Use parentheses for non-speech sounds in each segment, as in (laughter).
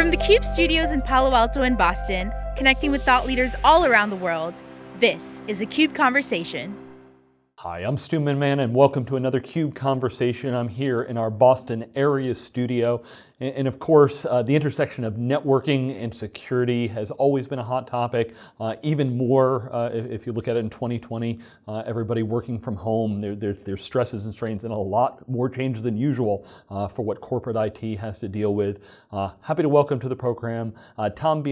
From the CUBE studios in Palo Alto and Boston, connecting with thought leaders all around the world, this is a CUBE Conversation. Hi, I'm Stu Miniman and welcome to another CUBE Conversation. I'm here in our Boston area studio and, of course, uh, the intersection of networking and security has always been a hot topic. Uh, even more, uh, if, you look at it in 2020, uh, everybody working from home, there, there's, there's stresses and strains and a lot more change than usual uh, for what corporate IT has to deal with. Uh, happy to welcome to the program Tom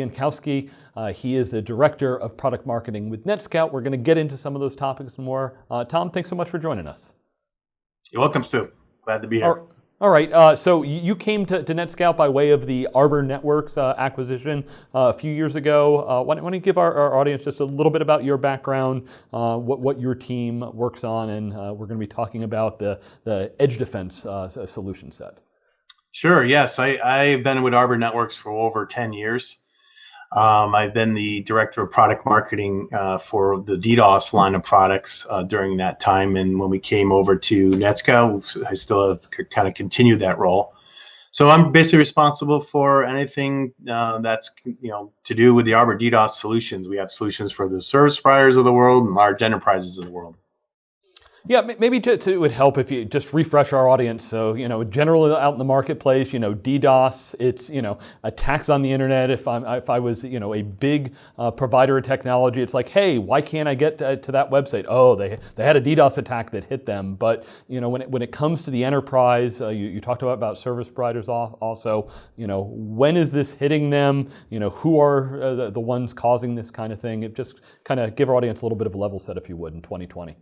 Bienkowski. he is the Director of Product Marketing with NetScout. We're going to get into some of those topics more. Tom, thanks so much for joining us. You're welcome, Stu. Glad to be here. All right, uh, so you came to, to, NetScout by way of the Arbor Networks uh, acquisition uh, a few years ago. Uh, why, don't, you give our, our, audience just a little bit about your background, uh, what, what your team works on, and uh, we're going to be talking about the, the edge defense solution set. Sure, yes. I, I've been with Arbor Networks for over 10 years. Um, I've been the director of product marketing uh, for the DDoS line of products uh, during that time. And when we came over to NetScout, I still have kind of continued that role. So I'm basically responsible for anything uh, that's you know to do with the Arbor DDoS solutions. We have solutions for the service providers of the world and large enterprises of the world. Yeah, maybe to, to, it would help if you just refresh our audience. So, you know, generally out in the marketplace, you know, DDoS, it's, you know, attacks on the internet. If, I'm, if I was, you know, a big uh, provider of technology, it's like, hey, why can't I get to, to, that website? Oh, they, they had a DDoS attack that hit them. But, you know, when it, when it comes to the enterprise, uh, you, you talked about, about service providers also, you know, when is this hitting them? You know, who are uh, the, the ones causing this kind of thing? It just kind of give our audience a little bit of a level set, if you would, in 2020.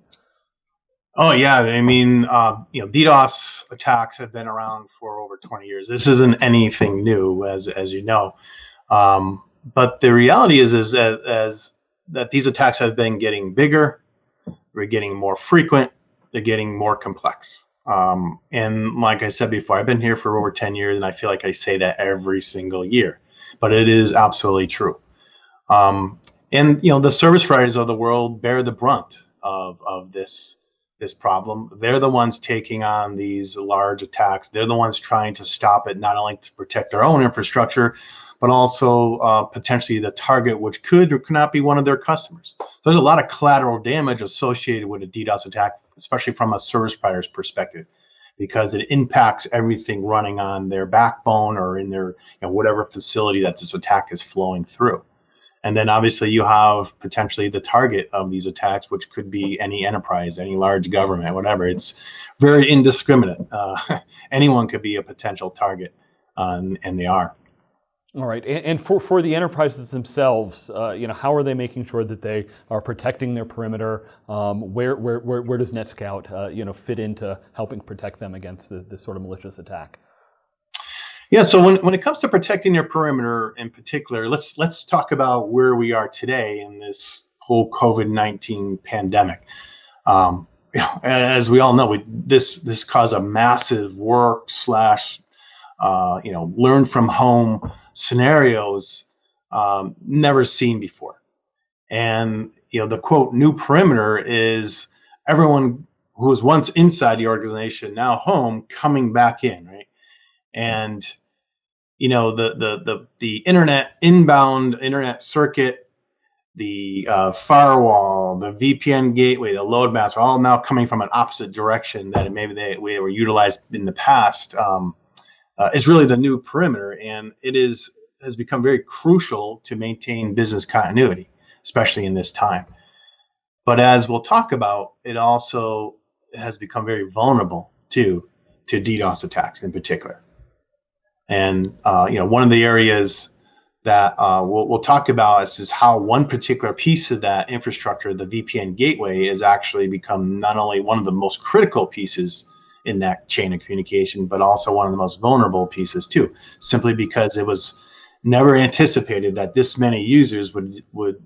Oh yeah, I mean, uh, you know, DDoS attacks have been around for over 20 years. This isn't anything new, as as you know. Um, but the reality is, is as, as that these attacks have been getting bigger, they're getting more frequent, they're getting more complex. Um, and like I said before, I've been here for over 10 years, and I feel like I say that every single year, but it is absolutely true. Um, and you know, the service providers of the world bear the brunt of of this this problem. They're the ones taking on these large attacks. They're the ones trying to stop it, not only to protect their own infrastructure, but also uh, potentially the target, which could or could not be one of their customers. There's a lot of collateral damage associated with a DDoS attack, especially from a service provider's perspective, because it impacts everything running on their backbone or in their you know, whatever facility that this attack is flowing through. And then obviously you have potentially the target of these attacks, which could be any enterprise, any large government, whatever. It's very indiscriminate. Uh, (laughs) anyone could be a potential target, uh, and, they are. All right, and, for, for the enterprises themselves, uh, you know, how are they making sure that they are protecting their perimeter? Um, where, where, where, where, does NetScout, uh, you know, fit into helping protect them against this sort of malicious attack? Yeah, so when, when it comes to protecting your perimeter in particular, let's let's talk about where we are today in this whole COVID nineteen pandemic. Um, (laughs) as we all know, we, this this caused a massive work slash uh, you know learn from home scenarios um, never seen before. And you know the quote new perimeter is everyone who was once inside the organization now home coming back in, right? And you know the the the the internet inbound internet circuit the uh, firewall the vpn gateway the load maps are all now coming from an opposite direction that maybe they, were utilized in the past um, uh, is really the new perimeter. And it is has become very crucial to maintain business continuity especially in this time. But as we'll talk about it also has become very vulnerable to to ddos attacks in particular and uh, you know, one of the areas that uh, we'll, we'll talk about is, is how one particular piece of that infrastructure, the VPN gateway, has actually become not only one of the most critical pieces in that chain of communication, but also one of the most vulnerable pieces too, simply because it was never anticipated that this many users would would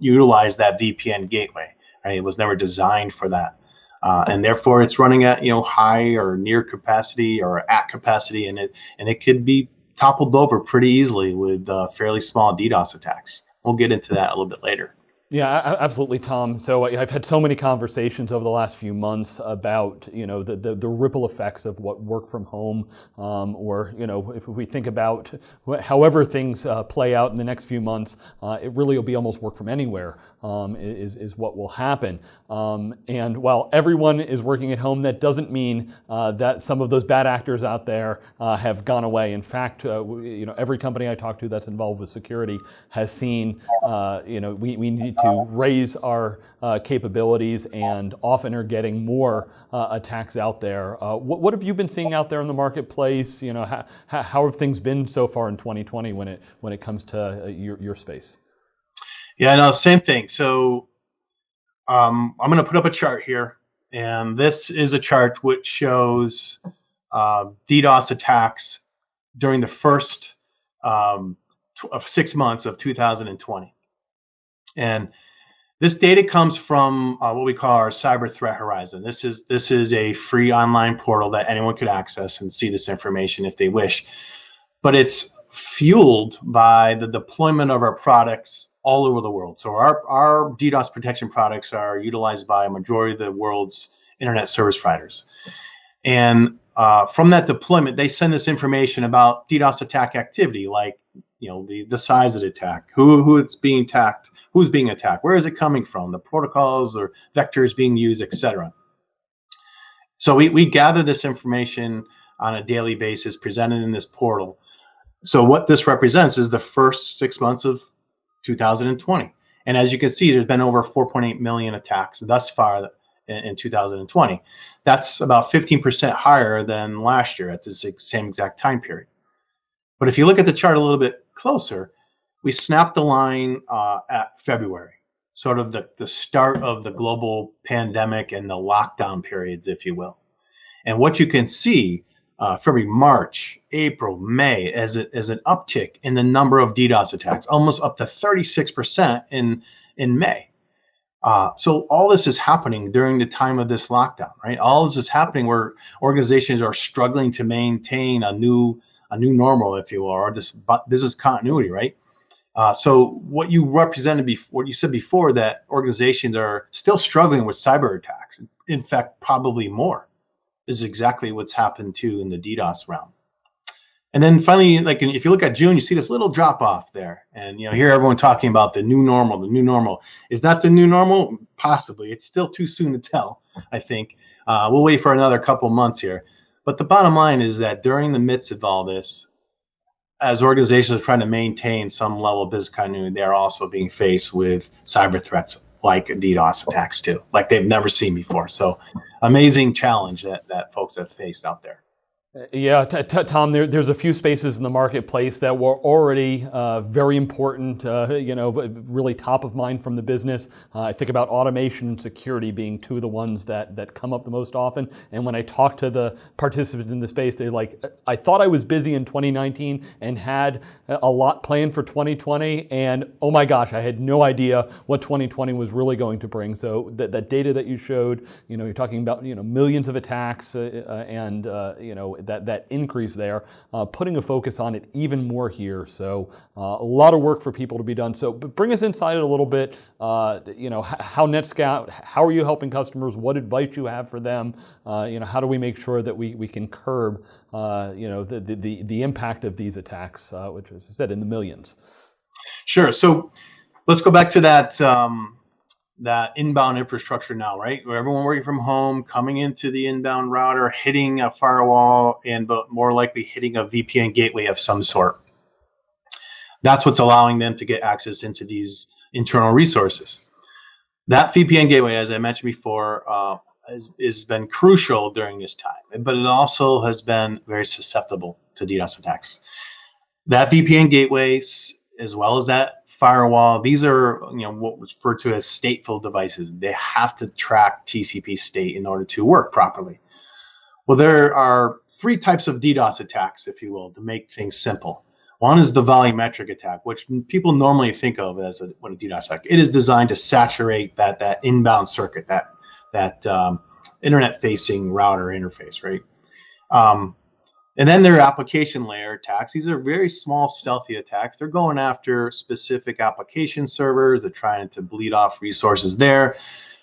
utilize that VPN gateway. Right? It was never designed for that uh, and therefore it's running at you know high or near capacity or at capacity, and it and it could be toppled over pretty easily with uh, fairly small DDoS attacks. We'll get into that a little bit later. Yeah, absolutely, Tom. So I've had so many conversations over the last few months about you know the the, the ripple effects of what work from home, um, or you know if we think about however things uh, play out in the next few months, uh, it really will be almost work from anywhere um, is is what will happen. Um, and while everyone is working at home, that doesn't mean uh, that some of those bad actors out there uh, have gone away. In fact, uh, you know every company I talk to that's involved with security has seen uh, you know we we need to raise our uh, capabilities and often are getting more uh, attacks out there. Uh, what, what, have you been seeing out there in the marketplace? You know, how, how have things been so far in 2020 when it when it comes to uh, your, your space? Yeah, no, same thing. So um, I'm going to put up a chart here, and this is a chart which shows uh, DDoS attacks during the first um, of six months of 2020. And this data comes from uh, what we call our cyber threat horizon. This is this is a free online portal that anyone could access and see this information if they wish. But it's fueled by the deployment of our products all over the world. So our, our DDoS protection products are utilized by a majority of the world's internet service providers. And uh, from that deployment, they send us information about DDoS attack activity, like you know the the size of the attack, who who it's being attacked, who's being attacked, where is it coming from, the protocols or vectors being used, etc. So we we gather this information on a daily basis, presented in this portal. So what this represents is the first six months of 2020, and as you can see, there's been over 4.8 million attacks thus far in, in 2020. That's about 15% higher than last year at the same exact time period. But if you look at the chart a little bit closer, we snapped the line uh, at February, sort of the, the start of the global pandemic and the lockdown periods, if you will. And what you can see uh, February, March, April, May as, a, as an uptick in the number of DDoS attacks, almost up to 36% in, in May. Uh, so all this is happening during the time of this lockdown, right? All this is happening where organizations are struggling to maintain a new a new normal, if you will, or this business continuity, right? Uh, so what you represented before, what you said before, that organizations are still struggling with cyber attacks. In fact, probably more is exactly what's happened too in the DDoS realm. And then finally, like if you look at June, you see this little drop off there, and you know hear everyone talking about the new normal. The new normal is that the new normal? Possibly. It's still too soon to tell. I think uh, we'll wait for another couple months here. But the bottom line is that during the midst of all this, as organizations are trying to maintain some level of business continuity, they're also being faced with cyber threats like DDoS attacks too, like they've never seen before. So amazing challenge that, that folks have faced out there. Yeah, Tom, there, there's a few spaces in the marketplace that were already uh, very important, uh, you know, really top of mind from the business. Uh, I think about automation and security being two of the ones that, that come up the most often. And when I talk to the participants in the space, they're like, I thought I was busy in 2019 and had a lot planned for 2020. And oh my gosh, I had no idea what 2020 was really going to bring. So that, that data that you showed, you know, you're talking about, you know, millions of attacks uh, uh, and, uh, you know, that, that increase there, uh, putting a focus on it even more here. So uh, a lot of work for people to be done. So bring us inside it a little bit, uh, you know, how NetScout, how are you helping customers? What advice you have for them? You know, how do we make sure that we, we can curb, you know, the, the, the impact of these attacks, which as I said, in the millions? Sure. So let's go back to that um, that inbound infrastructure now, right? Where everyone working from home, coming into the inbound router, hitting a firewall, and but more likely hitting a VPN gateway of some sort. That's what's allowing them to get access into these internal resources. That VPN gateway, as I mentioned before, uh, has, has been crucial during this time, but it also has been very susceptible to DDoS attacks. That VPN gateway, as well as that firewall. These are you know what was referred to as stateful devices. They have to track TCP state in order to work properly. Well, there are three types of DDoS attacks, if you will, to make things simple. One is the volumetric attack, which people normally think of as a, what a DDoS attack. It is designed to saturate that that inbound circuit, that that um, internet-facing router interface, right? Um, and then there are application layer attacks. These are very small, stealthy attacks. They're going after specific application servers. They're trying to bleed off resources there.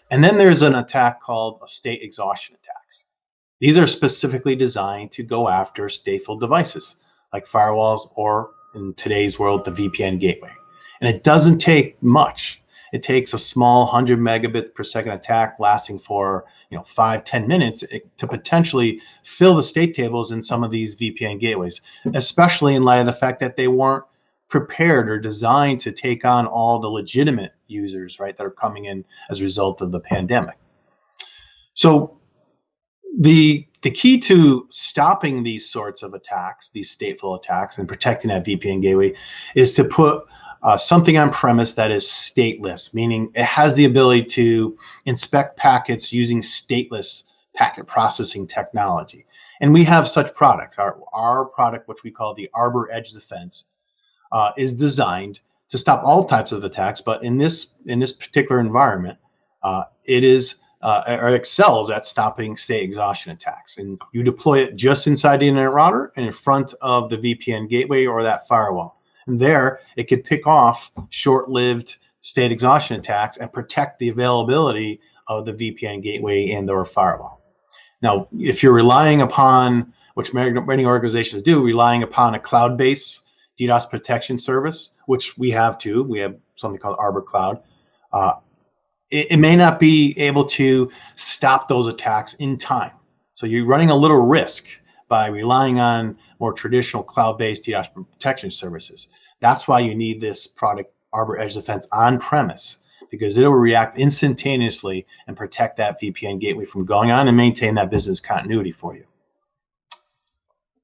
And then there's an attack called a state exhaustion attacks. These are specifically designed to go after stateful devices like firewalls or in today's world, the VPN gateway. And it doesn't take much. It takes a small 100 megabit per second attack lasting for you know five ten minutes to potentially fill the state tables in some of these VPN gateways, especially in light of the fact that they weren't prepared or designed to take on all the legitimate users, right, that are coming in as a result of the pandemic. So the the key to stopping these sorts of attacks, these stateful attacks, and protecting that VPN gateway is to put uh, something on premise that is stateless, meaning it has the ability to inspect packets using stateless packet processing technology. And we have such products. Our, our product, which we call the Arbor Edge Defense, uh, is designed to stop all types of attacks. But in this in this particular environment, uh, it is uh, or excels at stopping state exhaustion attacks. And you deploy it just inside the internet router and in front of the VPN gateway or that firewall. And there, it could pick off short-lived state exhaustion attacks and protect the availability of the VPN gateway and or firewall. Now, if you're relying upon, which many organizations do, relying upon a cloud-based DDoS protection service, which we have too, we have something called Arbor Cloud, uh, it, it may not be able to stop those attacks in time. So you're running a little risk by relying on more traditional cloud-based DDoS protection services. That's why you need this product Arbor Edge Defense on premise because it'll react instantaneously and protect that VPN gateway from going on and maintain that business continuity for you.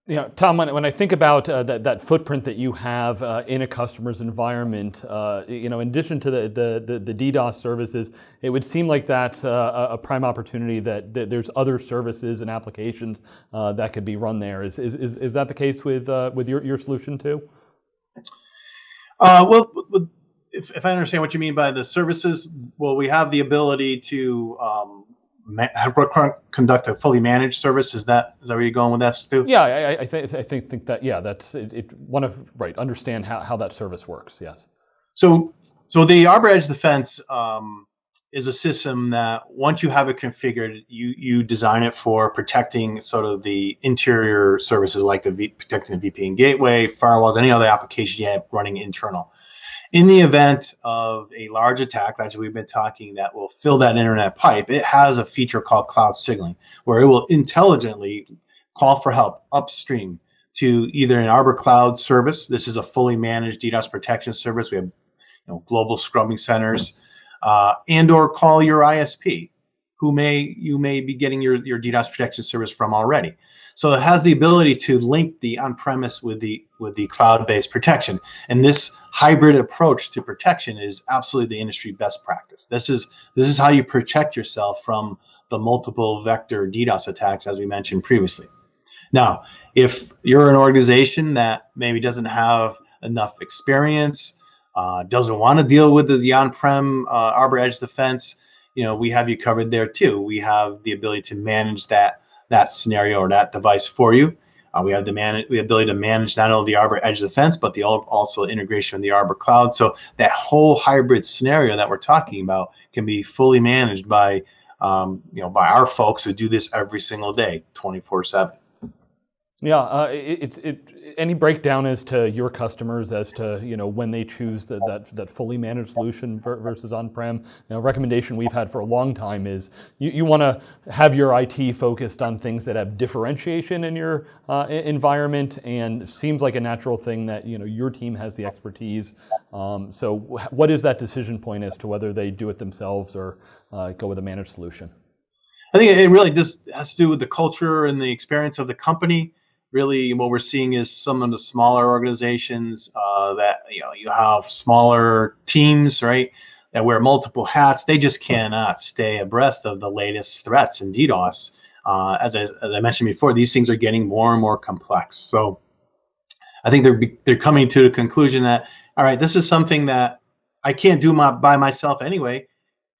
Yeah, Tom, when, when I think about uh, that, that footprint that you have uh, in a customer's environment, uh, you know, in addition to the, the, the, the, DDoS services, it would seem like that's uh, a prime opportunity that, that, there's other services and applications uh, that could be run there. Is, is, is, is that the case with, uh, with your, your solution too? well, if, if I understand what you mean by the services, well, we have the ability to um, conduct a fully managed service. Is that is that where you're going with that, Stu? Yeah, I, I, th- I think think that yeah, that's it. it want to right understand how, how that service works. Yes. So so the Arbor Edge Defense um, is a system that once you have it configured, you you design it for protecting sort of the interior services like the v, protecting the VPN gateway, firewalls, any other application you have running internal in the event of a large attack, as we've been talking, that will fill that internet pipe, it has a feature called cloud signaling, where it will intelligently call for help upstream to either an Arbor Cloud service. This is a fully managed DDoS protection service. We have you know, global scrubbing centers, uh, and or call your ISP, who may you may be getting your, your DDoS protection service from already. So it has the ability to link the on-premise with the with the cloud-based protection. And this hybrid approach to protection is absolutely the industry best practice. This is this is how you protect yourself from the multiple vector DDoS attacks, as we mentioned previously. Now, if you're an organization that maybe doesn't have enough experience, uh, doesn't want to deal with the, the on-prem uh, Arbor Edge defense, you know, we have you covered there too. We have the ability to manage that that scenario or that device for you. Uh, we have the man the ability to manage not only the Arbor Edge Defense, but the also integration of the Arbor Cloud. So that whole hybrid scenario that we're talking about can be fully managed by um, you know by our folks who do this every single day, 24/7. Yeah, uh, it, it, it, any breakdown as to your customers as to you know when they choose the, that that fully managed solution versus on-prem. You know, recommendation we've had for a long time is you, you want to have your IT focused on things that have differentiation in your uh, environment, and it seems like a natural thing that you know your team has the expertise. Um, so, what is that decision point as to whether they do it themselves or uh, go with a managed solution? I think it really just has to do with the culture and the experience of the company really what we're seeing is some of the smaller organizations uh, that you know you have smaller teams right that wear multiple hats. They just cannot stay abreast of the latest threats and ddos. Uh, as, I, as i mentioned before these things are getting more and more complex. So i think they're they're coming to the conclusion that all right this is something that i can't do my, by myself anyway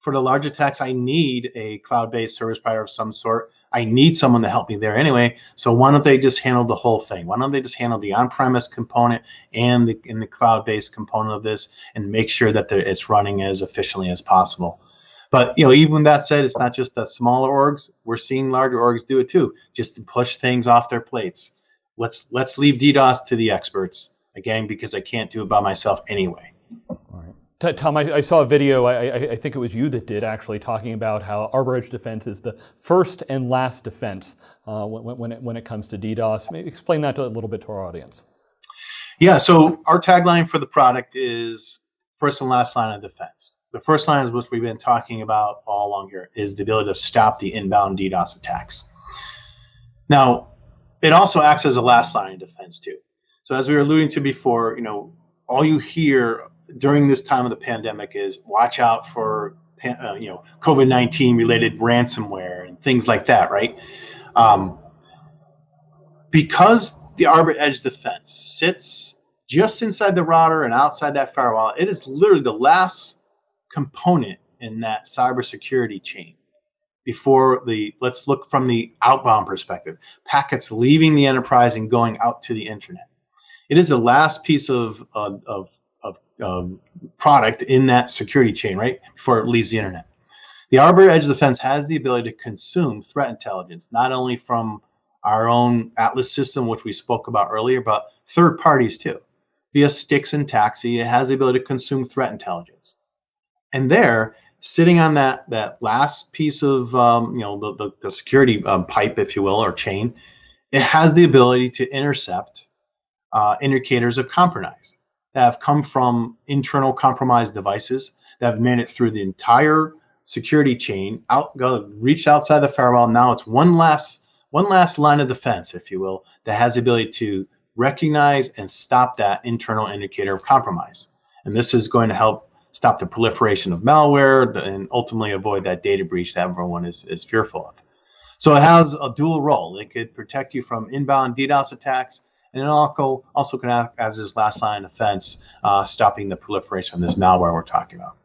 for the large attacks, I need a cloud-based service provider of some sort. I need someone to help me there anyway. So why don't they just handle the whole thing? Why don't they just handle the on-premise component and the, and the cloud-based component of this and make sure that it's running as efficiently as possible? But you know, even that said, it's not just the smaller orgs. We're seeing larger orgs do it too, just to push things off their plates. Let's let's leave DDoS to the experts again because I can't do it by myself anyway. Tom, I, I, saw a video, I, I, think it was you that did actually, talking about how Arbor Edge Defense is the first and last defense uh, when, when, it, when it comes to DDoS. Maybe explain that a little bit to our audience. Yeah, so our tagline for the product is first and last line of defense. The first line is what we've been talking about all along here, is the ability to stop the inbound DDoS attacks. Now, it also acts as a last line of defense too. So as we were alluding to before, you know, all you hear during this time of the pandemic is watch out for uh, you know COVID nineteen related ransomware and things like that, right? Um, because the Arbor Edge defense sits just inside the router and outside that firewall, it is literally the last component in that cybersecurity chain before the let's look from the outbound perspective packets leaving the enterprise and going out to the internet it is the last piece of, of of um, product in that security chain, right? Before it leaves the internet. The Arbor Edge Defense has the ability to consume threat intelligence, not only from our own Atlas system, which we spoke about earlier, but third parties too. Via STIX and TAXII, it has the ability to consume threat intelligence. And there, sitting on that that last piece of um, you know the, the, the security um, pipe, if you will, or chain, it has the ability to intercept uh, indicators of compromise that have come from internal compromised devices that have made it through the entire security chain, out go reached outside the firewall. Now it's one last one last line of defense, if you will, that has the ability to recognize and stop that internal indicator of compromise. And this is going to help stop the proliferation of malware and ultimately avoid that data breach that everyone is, is fearful of. So it has a dual role. It could protect you from inbound DDoS attacks and it also, can act as his last line of defense, uh, stopping the proliferation of this malware we're talking about.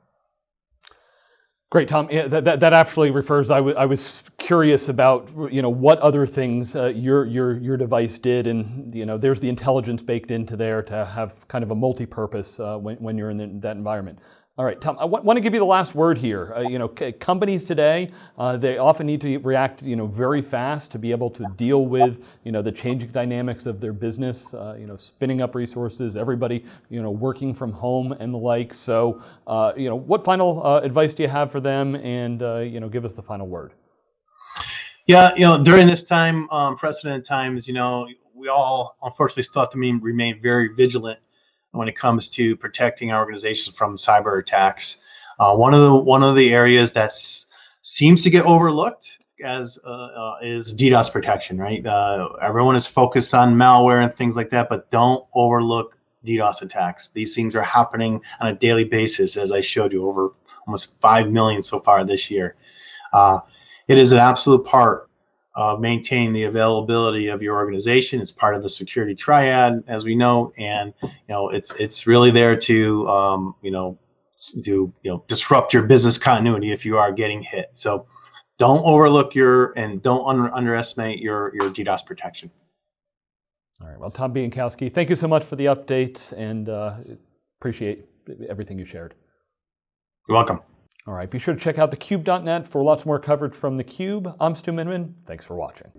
Great, Tom. Yeah, that, that, that, actually refers, I, I was curious about, you know, what other things uh, your, your, your device did. And, you know, there's the intelligence baked into there to have kind of a multi-purpose uh, when, when you're in the, that environment. All right, Tom, I want to give you the last word here. Uh, you know, companies today, uh, they often need to react, you know, very fast to be able to deal with, you know, the changing dynamics of their business, uh, you know, spinning up resources, everybody, you know, working from home and the like. So, uh, you know, what final uh, advice do you have for them? And, uh, you know, give us the final word. Yeah, you know, during this time, um, precedent times, you know, we all unfortunately still have to remain very vigilant when it comes to protecting our organizations from cyber attacks. Uh, one of the one of the areas that seems to get overlooked as uh, uh, is DDoS protection, right? Uh, everyone is focused on malware and things like that, but don't overlook DDoS attacks. These things are happening on a daily basis, as I showed you, over almost five million so far this year. Uh, it is an absolute part uh, maintain the availability of your organization. It's part of the security triad, as we know, and you know it's it's really there to um, you know to you know disrupt your business continuity if you are getting hit. So don't overlook your and don't under, underestimate your your DDoS protection. All right. Well, Tom Bienkowski, thank you so much for the updates and uh, appreciate everything you shared. You're welcome. All right, be sure to check out thecube.net for lots more coverage from theCUBE. I'm Stu Miniman. Thanks for watching.